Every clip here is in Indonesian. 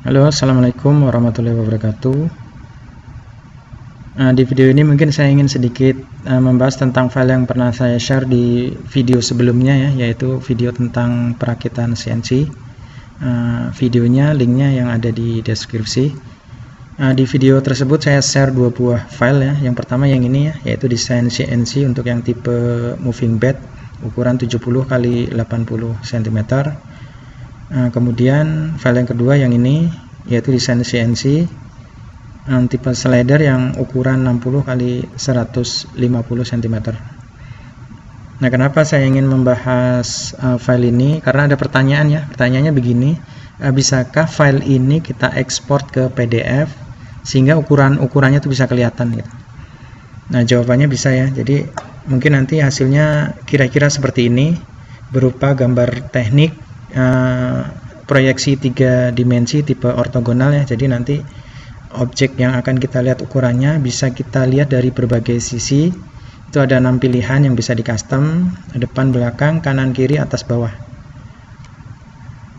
Halo, Assalamualaikum warahmatullahi wabarakatuh. Nah, di video ini mungkin saya ingin sedikit uh, membahas tentang file yang pernah saya share di video sebelumnya ya, yaitu video tentang perakitan CNC. Uh, videonya, linknya yang ada di deskripsi. Uh, di video tersebut saya share dua buah file ya. Yang pertama yang ini ya, yaitu desain CNC untuk yang tipe moving bed ukuran 70 x 80 cm Nah, kemudian file yang kedua yang ini yaitu desain CNC um, tipe slider yang ukuran 60 kali 150 cm. Nah, kenapa saya ingin membahas uh, file ini? Karena ada pertanyaan ya. Pertanyaannya begini, uh, bisakah file ini kita ekspor ke PDF sehingga ukuran-ukurannya itu bisa kelihatan gitu. Nah, jawabannya bisa ya. Jadi, mungkin nanti hasilnya kira-kira seperti ini berupa gambar teknik uh, proyeksi tiga dimensi tipe ortogonal ya. Jadi nanti objek yang akan kita lihat ukurannya bisa kita lihat dari berbagai sisi. Itu ada enam pilihan yang bisa di custom depan belakang kanan kiri atas bawah.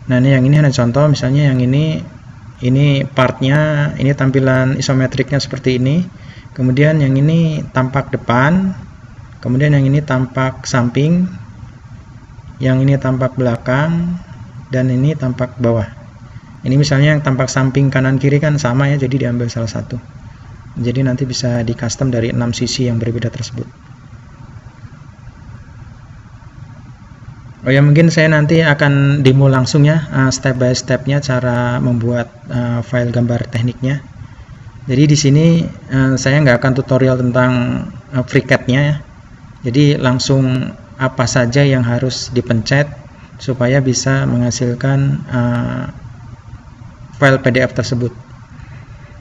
Nah ini yang ini hanya contoh misalnya yang ini ini partnya ini tampilan isometriknya seperti ini. Kemudian yang ini tampak depan kemudian yang ini tampak samping yang ini tampak belakang dan ini tampak bawah ini misalnya yang tampak samping kanan kiri kan sama ya jadi diambil salah satu jadi nanti bisa di custom dari enam sisi yang berbeda tersebut Oh ya mungkin saya nanti akan demo langsung ya uh, step by stepnya cara membuat uh, file gambar tekniknya. Jadi di sini uh, saya nggak akan tutorial tentang FreeCAD-nya ya. Jadi langsung apa saja yang harus dipencet supaya bisa menghasilkan uh, file PDF tersebut.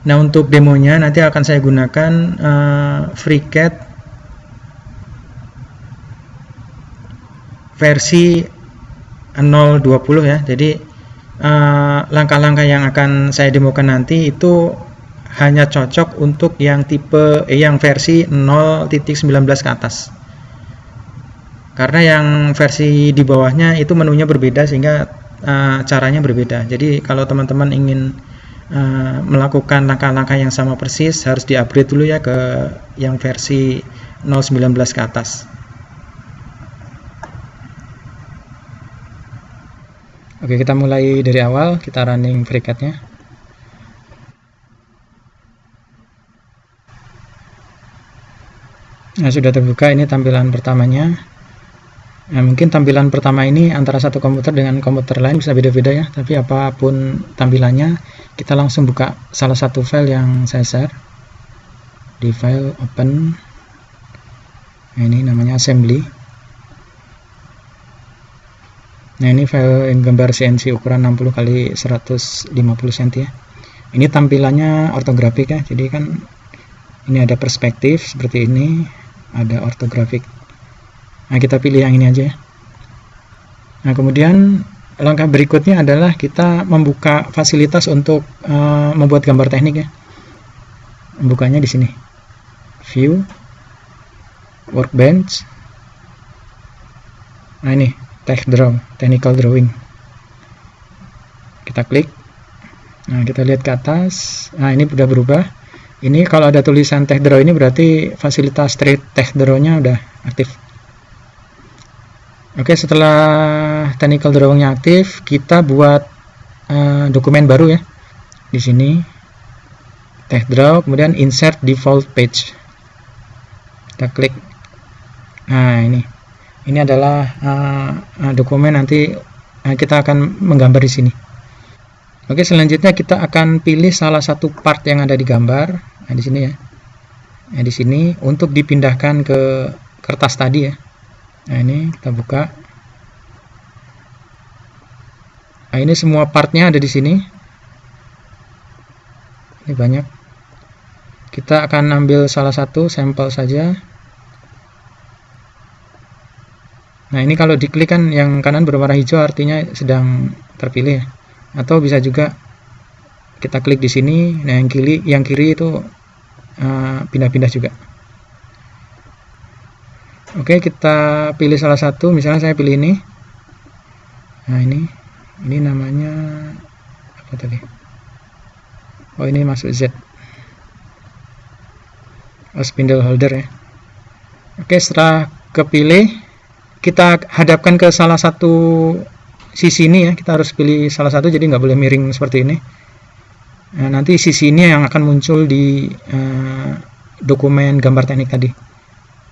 Nah untuk demonya nanti akan saya gunakan uh, FreeCAD versi 020 ya. Jadi uh, langkah-langkah uh, yang akan saya demokan nanti itu hanya cocok untuk yang tipe eh, yang versi 0.19 ke atas karena yang versi di bawahnya itu menunya berbeda sehingga uh, caranya berbeda. Jadi kalau teman-teman ingin uh, melakukan langkah-langkah yang sama persis harus di upgrade dulu ya ke yang versi 0.19 ke atas. Oke kita mulai dari awal. Kita running FreeCAD-nya Nah, sudah terbuka ini tampilan pertamanya Nah, mungkin tampilan pertama ini antara satu komputer dengan komputer lain bisa beda-beda ya, tapi apa pun tampilannya, kita langsung buka salah satu file yang saya share. Di file open, nah, ini namanya assembly. Nah ini file gambar CNC ukuran 60 kali 150 cm ya. Ini tampilannya ortografik ya, jadi kan ini ada perspektif seperti ini, ada ortografik Nah, kita pilih yang ini aja ya. Nah, kemudian langkah berikutnya adalah kita membuka fasilitas untuk uh, membuat gambar teknik ya. Membukanya di sini. View, Workbench. Nah, ini Tech Draw, Technical Drawing. Kita klik. Nah, kita lihat ke atas. Nah, ini sudah berubah. Ini kalau ada tulisan Tech Draw ini berarti fasilitas Tech Draw-nya udah aktif. Oke, setelah technical drawingnya aktif, kita buat uh, dokumen baru ya. Di sini text draw, kemudian insert default page. Kita klik. Nah, ini. Ini adalah uh, dokumen nanti kita akan menggambar di sini. Oke, selanjutnya kita akan pilih salah satu part yang ada di gambar. Nah, di sini ya. Nah, di sini untuk dipindahkan ke kertas tadi ya nah ini kita buka. Nah ini semua partnya ada di sini. Ini banyak. Kita akan ambil salah satu sampel saja. Nah ini kalau diklik kan yang kanan berwarna hijau artinya sedang terpilih. Atau bisa juga kita klik di sini. Nah yang kiri yang kiri itu eh, pindah-pindah uh, juga Oke, kita pilih salah satu. Misalnya saya pilih ini. Nah, ini. Ini namanya apa tadi? oh ini masuk Z oh, spindle holder ya oke setelah kepilih kita hadapkan ke salah satu sisi ini ya kita harus pilih salah satu jadi nggak boleh miring seperti ini nah, nanti sisi ini yang akan muncul di uh, dokumen gambar teknik tadi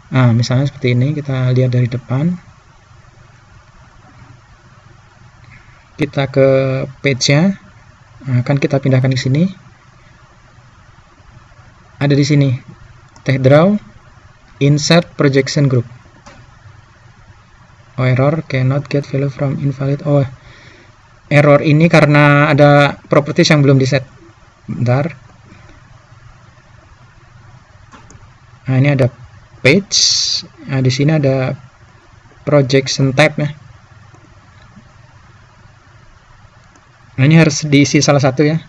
nah misalnya seperti ini kita lihat dari depan. Kita ke page nya nah, akan kita pindahkan ke sini. Ada di sini tech draw insert projection group. Oh error cannot get value from invalid. Oh error ini karena ada properties yang belum di set bentar. Nah ini ada page. Nah di sini ada projection type ya nah ini harus diisi salah satu ya.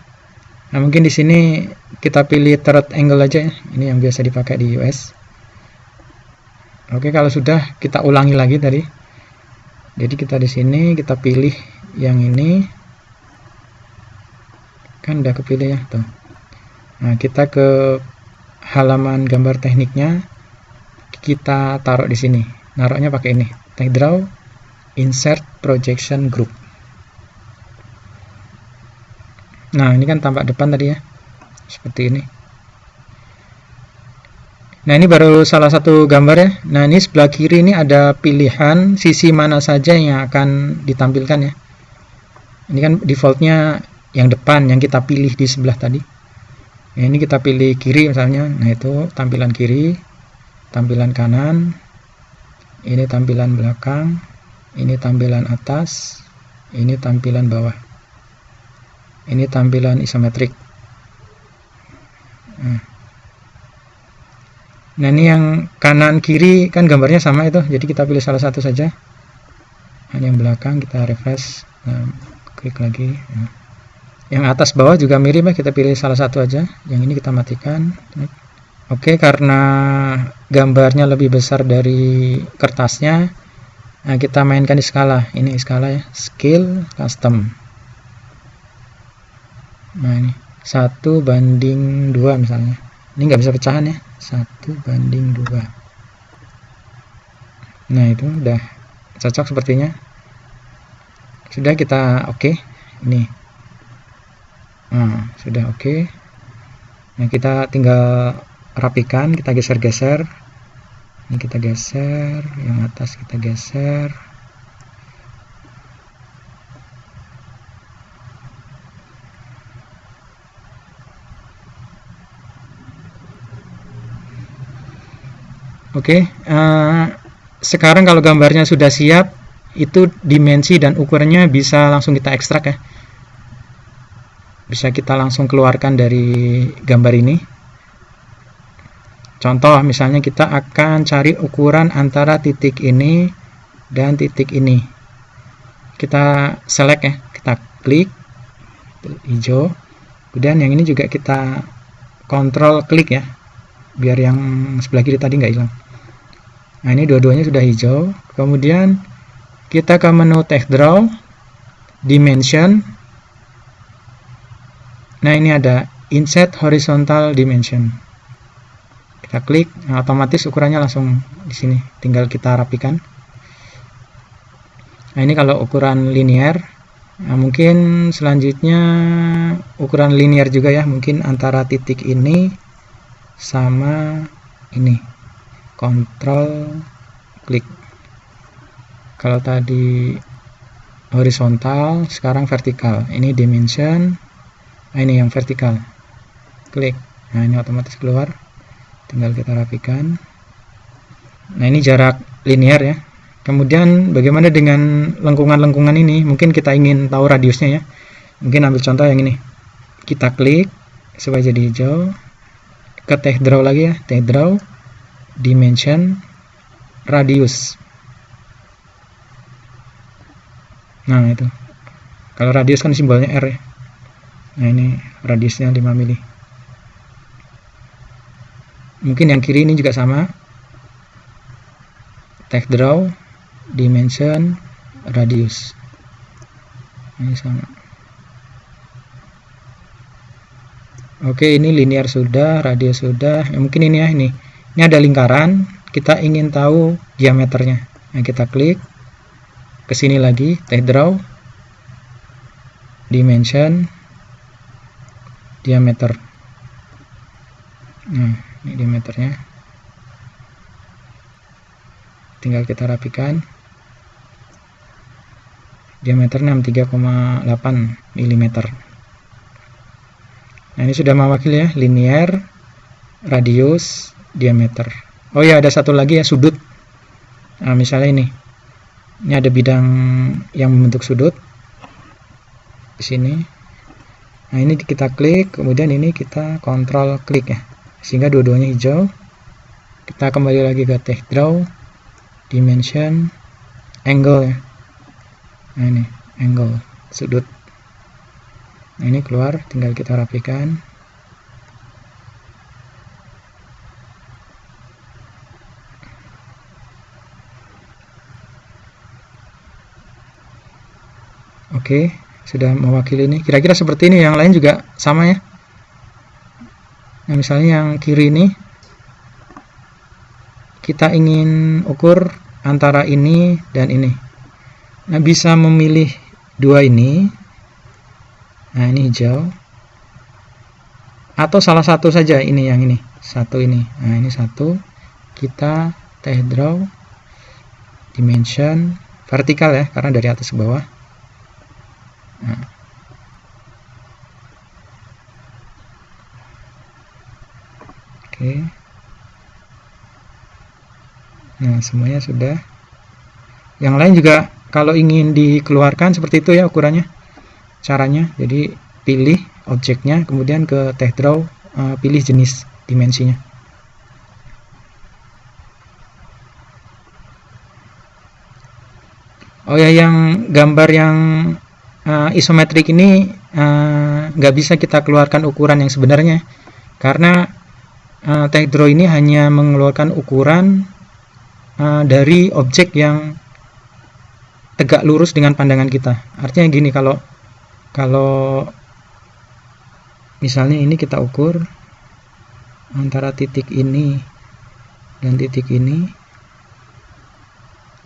Nah mungkin di sini kita pilih third angle aja ya. Ini yang biasa dipakai di US oke kalau sudah kita ulangi lagi tadi. Jadi kita di sini kita pilih yang ini. Kan udah kepilih ya tuh. Nah kita ke halaman gambar tekniknya kita taruh di sini naruhnya pakai ini tag draw insert projection group nah ini kan tampak depan tadi ya seperti ini Nah ini baru salah satu gambar ya. Nah ini sebelah kiri ini ada pilihan sisi mana saja yang akan ditampilkan ya. Ini kan defaultnya yang depan yang kita pilih di sebelah tadi. Nah, ini kita pilih kiri misalnya. Nah itu tampilan kiri, tampilan kanan, ini tampilan belakang, ini tampilan atas, ini tampilan bawah. Ini tampilan isometrik. Nah, Nah ini yang kanan kiri kan gambarnya sama itu, jadi kita pilih salah satu saja. Nah, yang belakang kita refresh, nah, klik lagi. Nah. Yang atas bawah juga mirip ya, kita pilih salah satu aja. Yang ini kita matikan. Oke, karena gambarnya lebih besar dari kertasnya, nah kita mainkan di skala. Ini skala ya, scale custom. Nah ini satu banding dua misalnya. Ini nggak bisa pecahan ya satu banding dua nah itu udah cocok sepertinya sudah kita oke okay. ini nah, sudah oke okay. nah kita tinggal rapikan kita geser-geser ini kita geser yang atas kita geser Oke, okay, uh, eh, sekarang kalau gambarnya sudah siap, itu dimensi dan ukurannya bisa langsung kita ekstrak ya. Bisa kita langsung keluarkan dari gambar ini. Contoh, misalnya kita akan cari ukuran antara titik ini dan titik ini. Kita select ya, kita klik hijau. Kemudian yang ini juga kita kontrol klik ya, biar yang sebelah kiri tadi nggak hilang nah ini dua-duanya sudah hijau kemudian kita ke menu text draw dimension nah ini ada insert horizontal dimension kita klik nah, otomatis ukurannya langsung di sini. Tinggal kita rapikan. Nah ini kalau ukuran linear nah, mungkin selanjutnya ukuran linear juga ya mungkin antara titik ini sama ini. Kontrol klik. Kalau tadi horizontal sekarang vertikal. Ini dimension nah ini yang vertikal. Klik. Nah ini otomatis keluar tinggal kita rapikan. Nah ini jarak linear ya. Kemudian bagaimana dengan lengkungan-lengkungan ini? Mungkin kita ingin tahu radiusnya ya. Mungkin ambil contoh yang ini. Kita klik supaya jadi hijau. Ke tech draw lagi ya. Tech draw dimension radius. Nah itu. Kalau radius kan simbolnya R ya. Nah ini radiusnya 5 mili mungkin yang kiri ini juga sama. Tech draw dimension radius. Ini sama. Oke ini linear sudah radius sudah. Ya, mungkin ini ya ini. Ini ada lingkaran. Kita ingin tahu diameternya. Nah kita klik. Ke sini lagi text draw dimension diameter. Nah ini diameternya tinggal kita rapikan. Diameter 63,8 mm nah ini sudah mewakili ya linear radius diameter. Oh ya ada satu lagi ya sudut. Nah misalnya ini. Ini ada bidang yang membentuk sudut. Di sini. Nah ini kita klik kemudian ini kita kontrol klik ya sehingga dua-duanya hijau. Kita kembali lagi ke text draw dimension angle ya. Nah ini angle sudut. Nah ini keluar tinggal kita rapikan. Oke sudah mewakili ini. Kira-kira seperti ini yang lain juga sama ya nah misalnya yang kiri ini kita ingin ukur antara ini dan ini Nah, bisa memilih dua ini. Nah, ini hijau. Atau salah satu saja ini yang ini. Satu ini. Nah, ini satu. Kita text draw dimension vertikal ya, karena dari atas ke bawah. Nah. Oke. Nah, semuanya sudah. Yang lain juga kalau ingin dikeluarkan seperti itu ya ukurannya caranya jadi pilih objeknya kemudian ke text draw uh, pilih jenis dimensinya oh ya yang gambar yang uh, isometrik ini uh, nggak uh, bisa kita keluarkan ukuran yang sebenarnya karena uh, text draw ini hanya mengeluarkan ukuran uh, dari objek yang tegak lurus dengan pandangan kita. Artinya gini kalau kalau misalnya ini kita ukur antara titik ini dan titik ini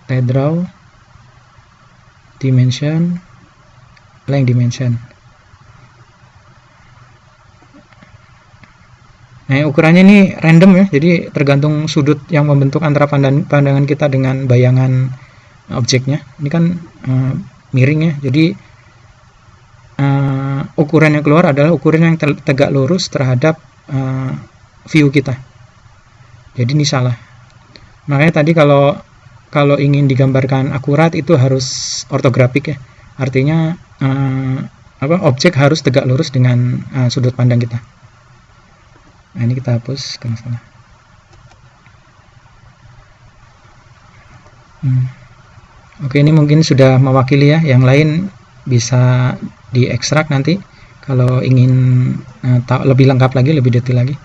draw dimension length dimension Nah, ukurannya ini random ya, jadi tergantung sudut yang membentuk antara pandangan kita dengan bayangan objeknya. Ini kan uh, miring ya jadi uh, ukuran yang keluar adalah ukuran yang tegak lurus terhadap uh, view kita. Jadi ini salah. Makanya tadi kalau kalau ingin digambarkan akurat itu harus ortografik ya. Artinya uh, apa objek harus tegak lurus dengan uh, sudut pandang kita nah ini kita hapus ke hmm. Oke, ini mungkin sudah mewakili ya. Yang lain bisa diekstrak nanti kalau ingin uh, lebih lengkap lagi, lebih detail lagi.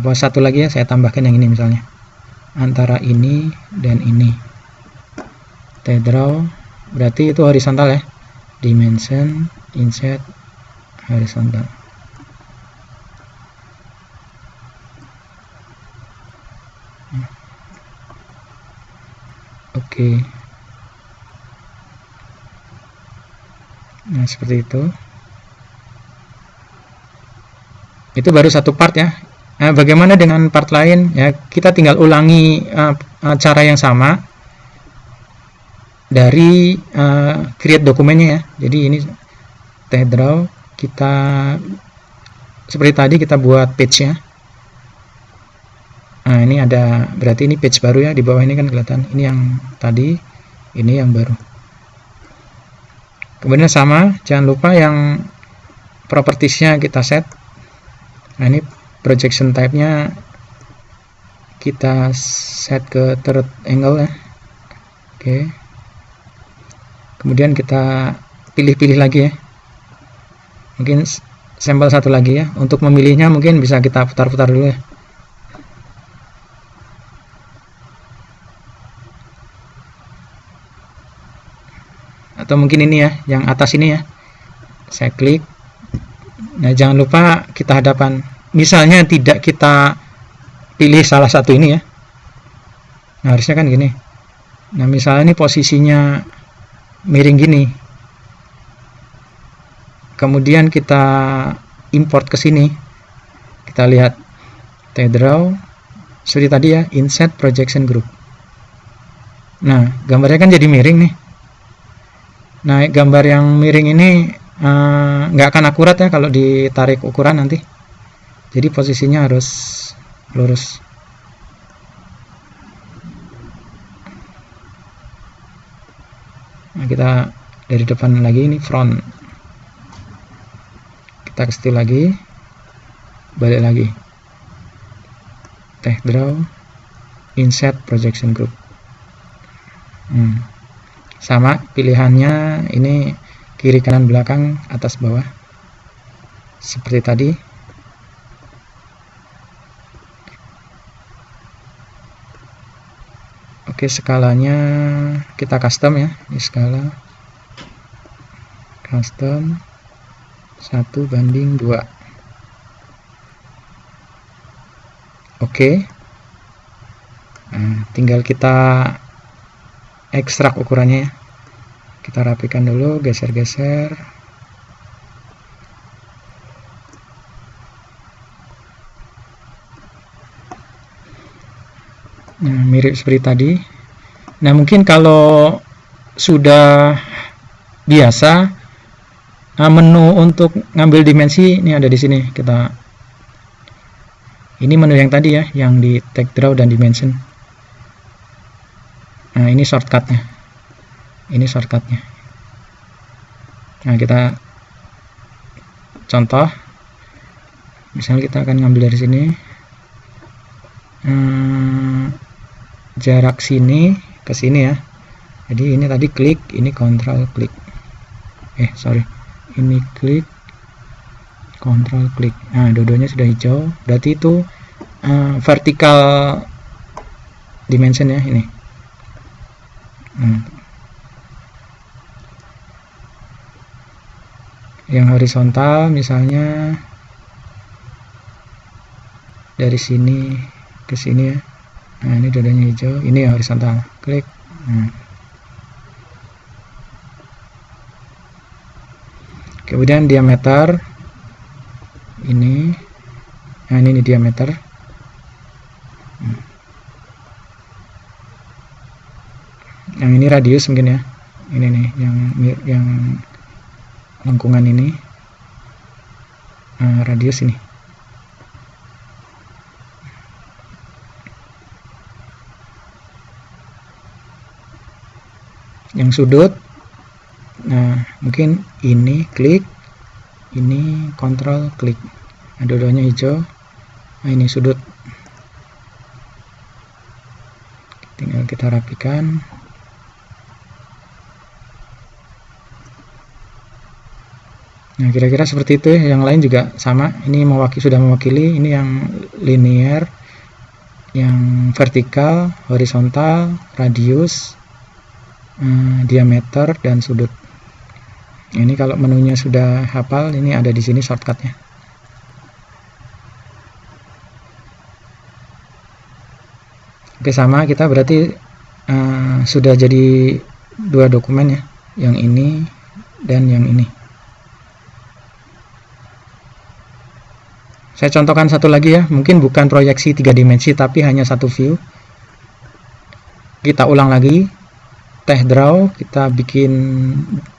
Apa satu lagi ya, saya tambahkan yang ini misalnya. Antara ini dan ini. Tedraw berarti itu horizontal ya. Dimension, insert, horizontal. Oke. Nah seperti itu. Itu baru satu part ya. Nah, bagaimana dengan part lain? Ya kita tinggal ulangi uh, cara yang sama dari uh, create dokumennya ya. Jadi ini text draw kita seperti tadi kita buat page nya nah ini ada berarti ini page baru ya di bawah ini kan kelihatan. Ini yang tadi ini yang baru. Kemudian sama jangan lupa yang propertiesnya kita set. Nah ini projection type nya kita set ke third angle ya. Oke. Kemudian kita pilih-pilih lagi ya. Mungkin sampel satu lagi ya. Untuk memilihnya mungkin bisa kita putar-putar dulu ya atau mungkin ini ya yang atas ini ya. Saya klik. Nah jangan lupa kita hadapkan misalnya tidak kita pilih salah satu ini ya. Nah harusnya kan gini. Nah misalnya ini posisinya miring gini. Kemudian kita import ke sini. Kita lihat. Draw. Seperti tadi ya insert projection group. Nah gambarnya kan jadi miring nih nah gambar yang miring ini eh, nggak uh, akan akurat ya kalau ditarik ukuran nanti. Jadi posisinya harus lurus. Nah kita dari depan lagi ini front. Kita ke situ lagi balik lagi. Teh draw insert projection group. Sama pilihannya ini kiri kanan belakang atas bawah. Seperti tadi. Oke skalanya kita custom ya ini skala. Custom 1 banding 2 Oke. Nah, tinggal kita ekstrak ukurannya ya. Kita rapikan dulu, geser-geser. Nah, mirip seperti tadi. Nah, mungkin kalau sudah biasa nah, menu untuk ngambil dimensi ini ada di sini. Kita ini menu yang tadi ya yang di tag draw dan dimension nah ini shortcutnya. Ini shortcutnya. Nah kita contoh. Misalnya kita akan ngambil dari sini. Hmm, jarak sini ke sini ya. Jadi ini tadi klik ini kontrol klik. Eh sorry. Ini klik kontrol klik. Nah dodonya sudah hijau. Berarti itu uh, vertical dimension ya ini hmm. yang horizontal misalnya dari sini ke sini ya. Nah ini dodonya hijau. Ini yang horizontal. Klik. Hmm. kemudian diameter ini. Nah ini, ini diameter yang ini radius mungkin ya. Ini nih yang yang lengkungan ini. Nah, radius ini. Yang sudut. Nah mungkin ini klik ini kontrol klik. Nah, dua-duanya hijau. Nah ini sudut. Tinggal kita rapikan nah kira-kira seperti itu ya. Yang lain juga sama. Ini mewakili sudah mewakili. Ini yang linear yang vertikal horizontal radius eh, diameter dan sudut. Ini kalau menunya sudah hafal ini ada di sini shortcutnya. Oke sama. Kita berarti uh, sudah jadi dua dokumen ya. Yang ini dan yang ini saya contohkan satu lagi ya. Mungkin bukan proyeksi tiga dimensi tapi hanya satu view. Kita ulang lagi. Teh draw kita bikin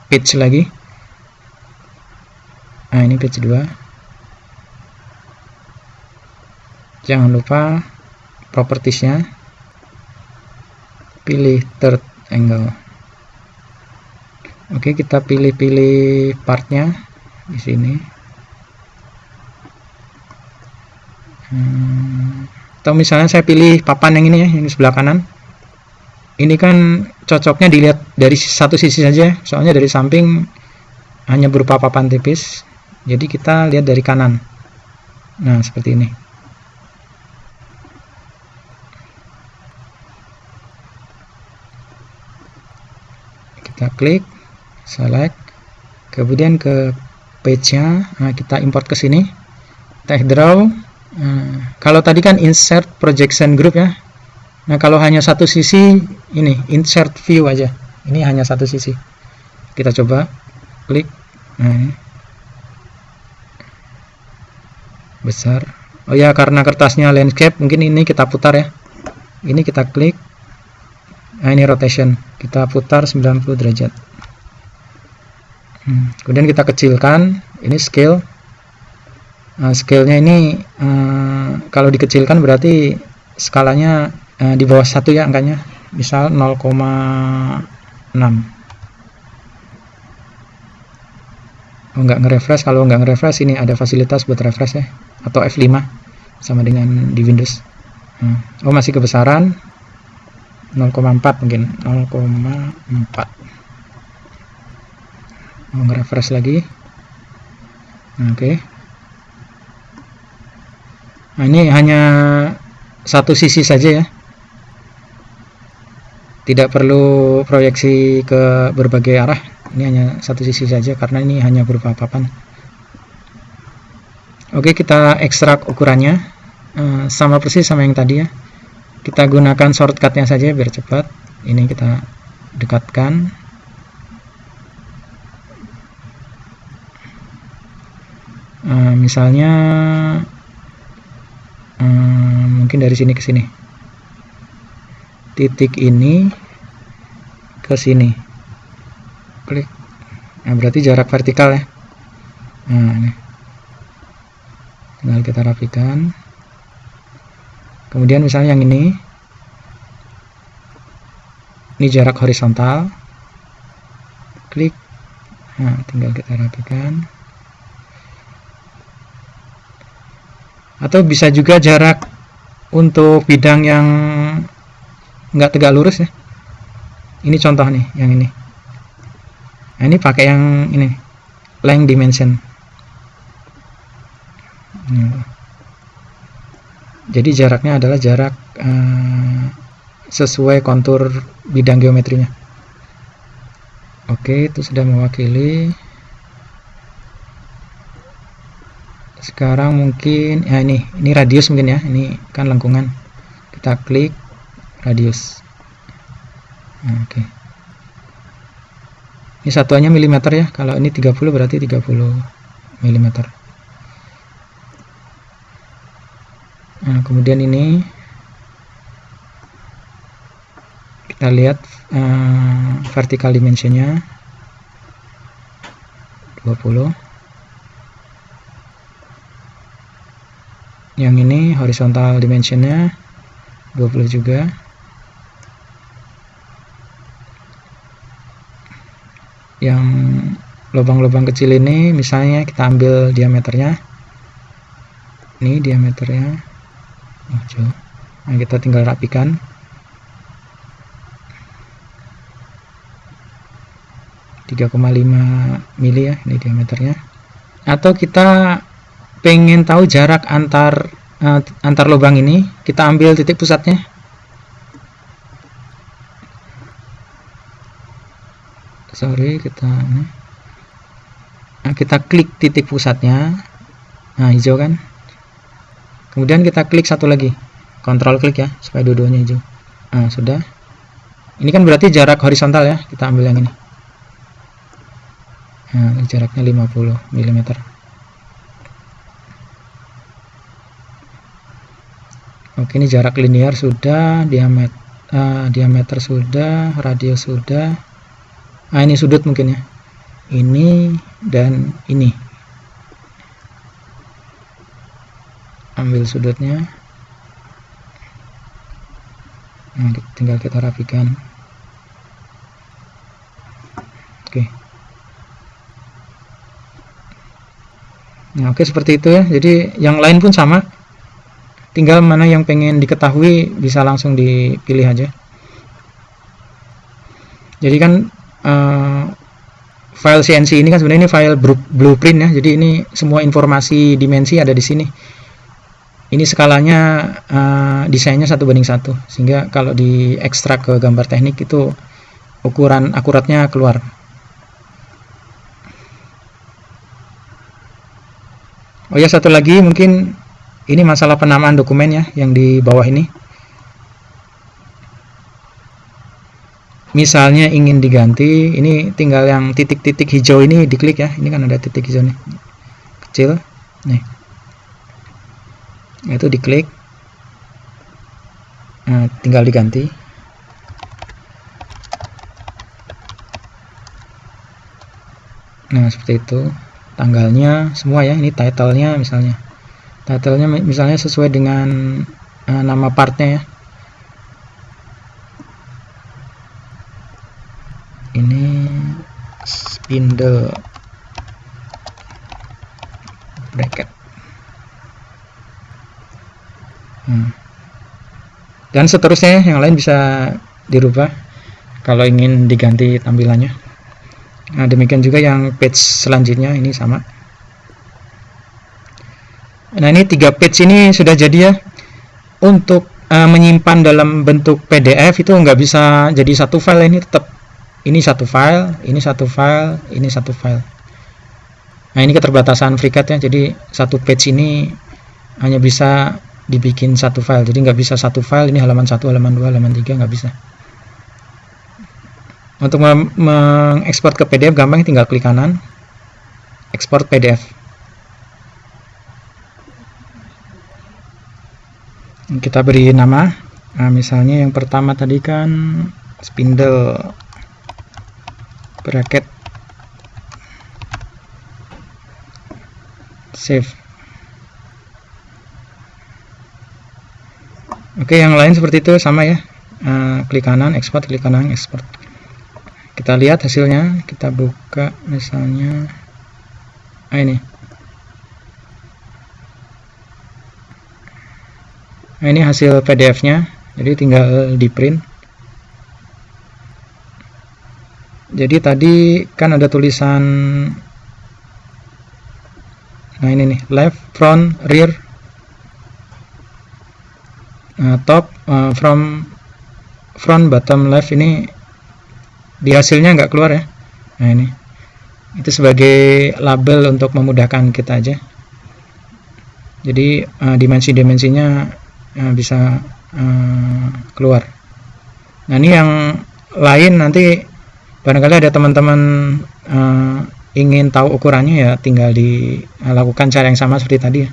page lagi. Nah ini page 2 jangan lupa propertiesnya. Pilih third angle. Oke kita pilih-pilih partnya di sini hmm, atau misalnya saya pilih papan yang ini ya yang di sebelah kanan. Ini kan cocoknya dilihat dari satu sisi saja soalnya dari samping hanya berupa papan tipis. Jadi kita lihat dari kanan. Nah seperti ini. Kita klik select. Kemudian ke page-nya nah, kita import ke sini. Tag draw nah, kalau tadi kan insert projection group ya. Nah kalau hanya satu sisi ini insert view aja. Ini hanya satu sisi. Kita coba klik. Nah ini. Besar. Oh ya karena kertasnya landscape mungkin ini kita putar ya. Ini kita klik. Nah ini rotation. Kita putar 90 derajat. Hmm. kemudian kita kecilkan. Ini scale uh, scale-nya ini uh, kalau dikecilkan berarti skalanya uh, di bawah satu ya angkanya. Misal 0,6 oh, nggak nge-refresh. Kalau nggak nge-refresh ini ada fasilitas buat refresh ya. Atau F5 sama dengan di Windows. Hmm. oh masih kebesaran. 0,4 mungkin. 0,4 mau nge-refresh lagi? Oke. okay. Nah ini hanya satu sisi saja ya. Tidak perlu proyeksi ke berbagai arah. Ini hanya satu sisi saja karena ini hanya berupa papan. Oke kita ekstrak ukurannya. Uh, sama persis sama yang tadi ya. Kita gunakan shortcutnya saja biar cepat. Ini kita dekatkan. Uh, misalnya uh, mungkin dari sini ke sini. Titik ini ke sini. Klik. Nah berarti jarak vertikal ya. Nah ini. Tinggal kita rapikan. Kemudian misalnya yang ini. Ini jarak horizontal. Klik. Nah tinggal kita rapikan atau bisa juga jarak untuk bidang yang nggak tegak lurus ya. Ini contoh nih yang ini. Nah ini pakai yang ini length dimension. Jadi jaraknya adalah jarak uh, sesuai kontur bidang geometrinya. Oke itu sudah mewakili sekarang mungkin ya ini ini radius mungkin ya ini kan lengkungan. Kita klik radius. Oke. Ini satuannya milimeter ya kalau ini 30 berarti 30 milimeter. Nah kemudian ini kita lihat uh, vertical dimensionnya 20 yang ini horizontal dimensionnya 20 juga. Yang lubang-lubang kecil ini misalnya kita ambil diameternya. Ini diameternya oh, nah kita tinggal rapikan. tiga mili ya ini diameternya. Atau kita pengen tahu jarak antar uh, antar lubang ini? Kita ambil titik pusatnya. Sorry kita nah, kita klik titik pusatnya. Nah hijau kan? Kemudian kita klik satu lagi. Kontrol klik ya supaya dua-duanya hijau. Nah sudah. Ini kan berarti jarak horizontal ya kita ambil yang ini. Nah, jaraknya 50 mm oke ini jarak linear sudah diameter uh, diameter sudah radius sudah. Nah ini sudut mungkin ya. Ini dan ini. Ambil sudutnya. Nah, tinggal kita rapikan. Oke. Nah oke seperti itu ya. Jadi yang lain pun sama tinggal mana yang pengen diketahui bisa langsung dipilih aja. Jadi kan uh, file CNC ini kan sebenarnya ini file blueprint ya. Jadi ini semua informasi dimensi ada di sini. Ini skalanya uh, desainnya satu banding satu. Sehingga kalau diekstrak ke gambar teknik itu ukuran akuratnya keluar. Oh ya satu lagi mungkin ini masalah penamaan dokumen ya yang di bawah ini. Misalnya ingin diganti ini tinggal yang titik-titik hijau ini diklik ya. Ini kan ada titik hijau nih. Kecil. Nih. Itu diklik. Nah, tinggal diganti. Nah seperti itu. Tanggalnya semua ya ini titlenya misalnya titlenya misalnya sesuai dengan uh, nama partnya ya. Ini spindle. Bracket. Hmm. dan seterusnya yang lain bisa dirubah kalau ingin diganti tampilannya. Nah demikian juga yang page selanjutnya ini sama Nah ini tiga page ini sudah jadi ya. Untuk uh, menyimpan dalam bentuk PDF itu nggak bisa jadi satu file ini tetap ini satu file, ini satu file, ini satu file. Nah ini keterbatasan FreeCAD ya. Jadi satu page ini hanya bisa dibikin satu file. Jadi nggak bisa satu file ini halaman satu, halaman dua, halaman tiga nggak bisa. Untuk mengekspor ke PDF gampang tinggal klik kanan, ekspor PDF. Kita beri nama. Nah, misalnya yang pertama tadi kan spindle bracket. Save. Oke yang lain seperti itu sama ya. Uh, klik kanan export klik kanan export. Kita lihat hasilnya. Kita buka misalnya ah ini nah ini hasil PDF nya jadi tinggal di print jadi tadi kan ada tulisan nah ini nih left front rear. Nah, top uh, from front bottom left ini di hasilnya nggak keluar ya. Nah ini. Itu sebagai label untuk memudahkan kita aja. Jadi uh, dimensi-dimensinya uh, bisa uh, keluar. Nah ini yang lain nanti barangkali ada teman-teman uh, ingin tahu ukurannya ya tinggal dilakukan cara yang sama seperti tadi ya.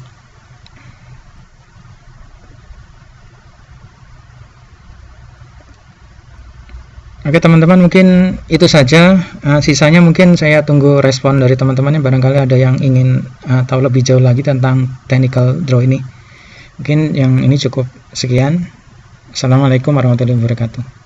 Oke teman-teman mungkin itu saja. Uh, sisanya mungkin saya tunggu respon dari teman-teman yang barangkali ada yang ingin uh, tahu lebih jauh lagi tentang technical draw ini mungkin yang ini cukup sekian. Assalamualaikum warahmatullahi wabarakatuh